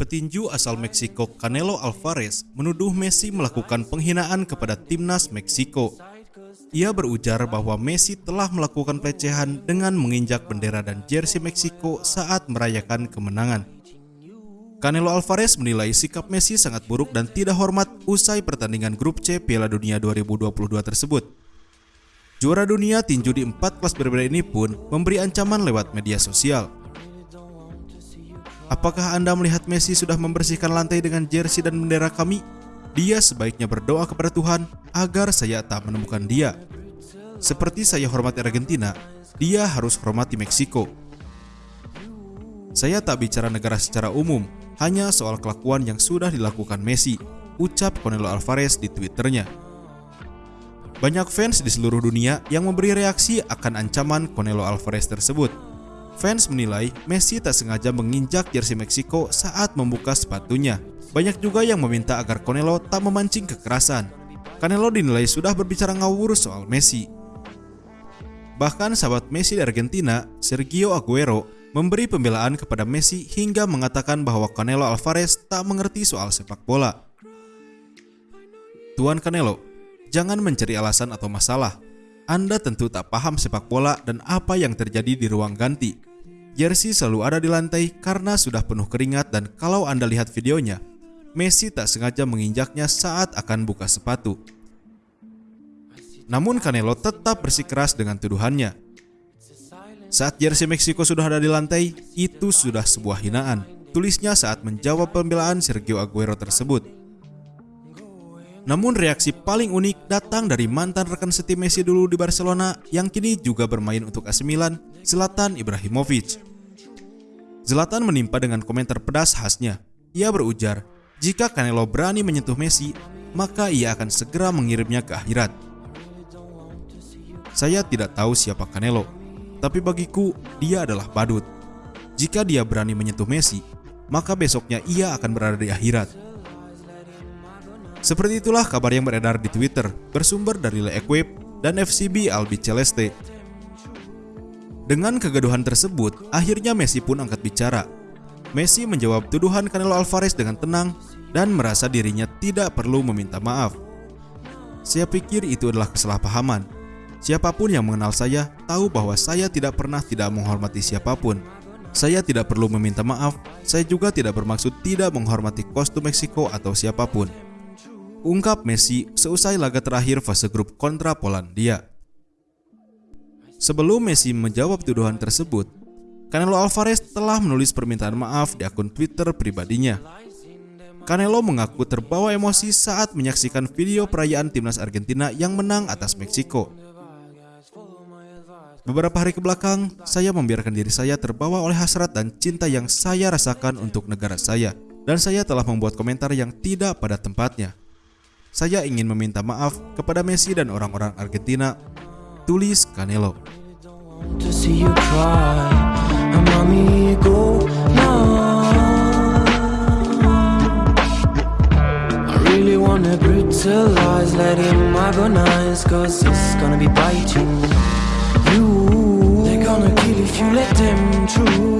Petinju asal Meksiko Canelo Alvarez menuduh Messi melakukan penghinaan kepada timnas Meksiko. Ia berujar bahwa Messi telah melakukan pelecehan dengan menginjak bendera dan jersey Meksiko saat merayakan kemenangan. Canelo Alvarez menilai sikap Messi sangat buruk dan tidak hormat usai pertandingan grup C Piala Dunia 2022 tersebut. Juara dunia tinju di empat kelas berbeda ini pun memberi ancaman lewat media sosial. Apakah Anda melihat Messi sudah membersihkan lantai dengan jersey dan bendera kami? Dia sebaiknya berdoa kepada Tuhan agar saya tak menemukan dia. Seperti saya hormati Argentina, dia harus hormati Meksiko. Saya tak bicara negara secara umum, hanya soal kelakuan yang sudah dilakukan Messi, ucap Canelo Alvarez di Twitternya. Banyak fans di seluruh dunia yang memberi reaksi akan ancaman Canelo Alvarez tersebut. Fans menilai Messi tak sengaja menginjak jersey Meksiko saat membuka sepatunya. Banyak juga yang meminta agar Canelo tak memancing kekerasan. Canelo dinilai sudah berbicara ngawur soal Messi. Bahkan sahabat Messi di Argentina, Sergio Aguero, memberi pembelaan kepada Messi hingga mengatakan bahwa Canelo Alvarez tak mengerti soal sepak bola. Tuan Canelo, Jangan mencari alasan atau masalah. Anda tentu tak paham sepak bola dan apa yang terjadi di ruang ganti. Jersey selalu ada di lantai karena sudah penuh keringat dan kalau Anda lihat videonya, Messi tak sengaja menginjaknya saat akan buka sepatu. Namun Canelo tetap bersikeras dengan tuduhannya. Saat jersey Meksiko sudah ada di lantai, itu sudah sebuah hinaan. Tulisnya saat menjawab pembelaan Sergio Aguero tersebut. Namun reaksi paling unik datang dari mantan rekan setim Messi dulu di Barcelona yang kini juga bermain untuk AC Milan, Zlatan Ibrahimovic. Zlatan menimpa dengan komentar pedas khasnya. Ia berujar, jika Canelo berani menyentuh Messi, maka ia akan segera mengirimnya ke akhirat. Saya tidak tahu siapa Canelo, tapi bagiku dia adalah badut. Jika dia berani menyentuh Messi, maka besoknya ia akan berada di akhirat. Seperti itulah kabar yang beredar di Twitter bersumber dari Le Equip dan FCB Albi Celeste. Dengan kegaduhan tersebut, akhirnya Messi pun angkat bicara. Messi menjawab tuduhan Canelo Alvarez dengan tenang dan merasa dirinya tidak perlu meminta maaf. Saya pikir itu adalah kesalahpahaman. Siapa pun yang mengenal saya tahu bahwa saya tidak pernah tidak menghormati siapa pun. Saya tidak perlu meminta maaf, saya juga tidak bermaksud tidak menghormati kostum Meksiko atau siapa pun ungkap Messi seusai laga terakhir fase grup kontra Polandia. Sebelum Messi menjawab tuduhan tersebut, Canelo Alvarez telah menulis permintaan maaf di akun Twitter pribadinya. Canelo mengaku terbawa emosi saat menyaksikan video perayaan timnas Argentina yang menang atas Meksiko. Beberapa hari ke belakang, saya membiarkan diri saya terbawa oleh hasrat dan cinta yang saya rasakan untuk negara saya, dan saya telah membuat komentar yang tidak pada tempatnya. Saya ingin meminta maaf kepada Messi dan orang-orang Argentina. Tulis Canelo. to see you cry. Amigo, nah. I really wanna brutalize, let him agonize, cause it's gonna be biting you. They're gonna kill if you let them through.